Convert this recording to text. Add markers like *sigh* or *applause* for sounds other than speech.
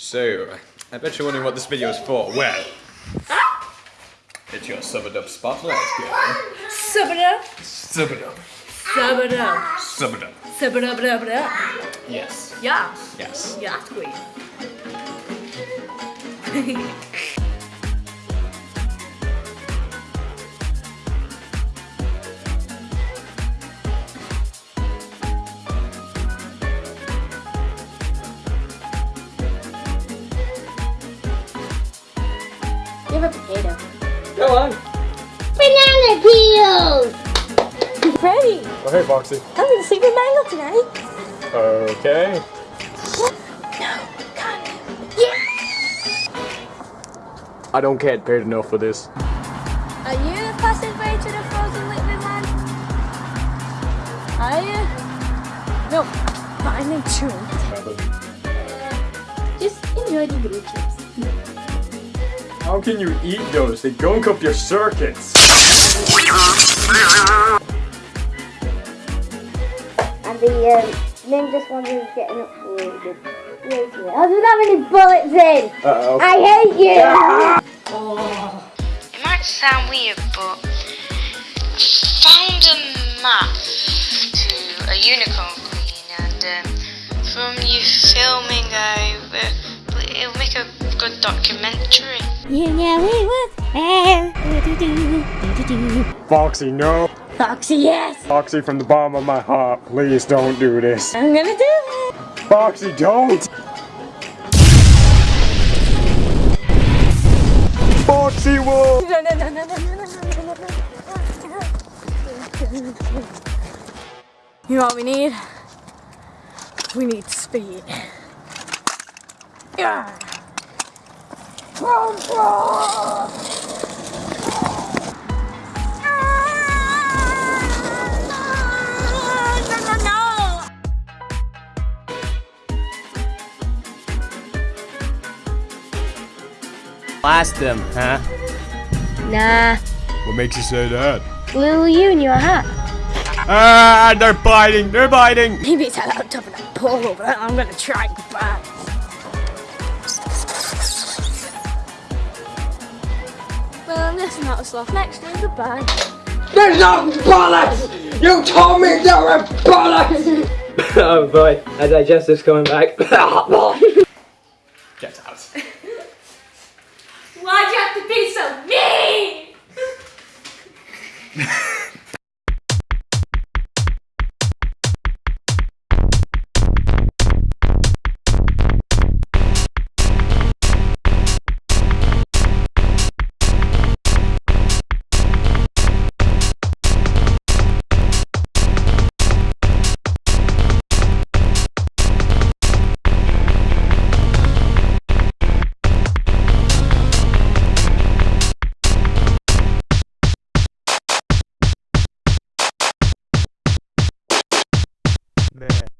So, I bet you're wondering what this video is for. Well, it's your sub it up spotlight, girl. Sub it up. Sub it up. Sub it up. Sub it up. Sub it up, up, up. Yes. Ja. Yes. Ja, queen. *laughs* You have a potato. Go on. Banana peels! Freddie, Oh, hey, Foxy. I'm gonna sleep with Mango tonight. Okay. No, can't. I don't get paid enough for this. Are you the passageway to the frozen liquid land? Are you? No, but I need two. *laughs* Just enjoy the blue chips. How can you eat those? They gunk up your circuits. And the um, ninja swan is getting uploaded. Wait. I don't have any bullets in! Uh-oh. I hate you! It might sound weird, but I found a map to a unicorn a good documentary. You know it was Foxy, no. Foxy, yes! Foxy, from the bottom of my heart, please don't do this. I'm gonna do it. Foxy, don't! Foxy, whoa! No, no, no, no, no, no, no, no, no, no. You know what we need? We need speed. Yeah. Blast them, huh? Nah. What makes you say that? Little you and your hat. Ah, they're biting, they're biting! Maybe it's a lot tougher than polo, but I'm gonna try goodbye. Well, out of sloth. Next is goodbye. There's no bollocks! You told me there were bollocks! *laughs* oh boy, my digestive's coming back. *laughs* Get out. Why'd you have to be so mean? *laughs* Man.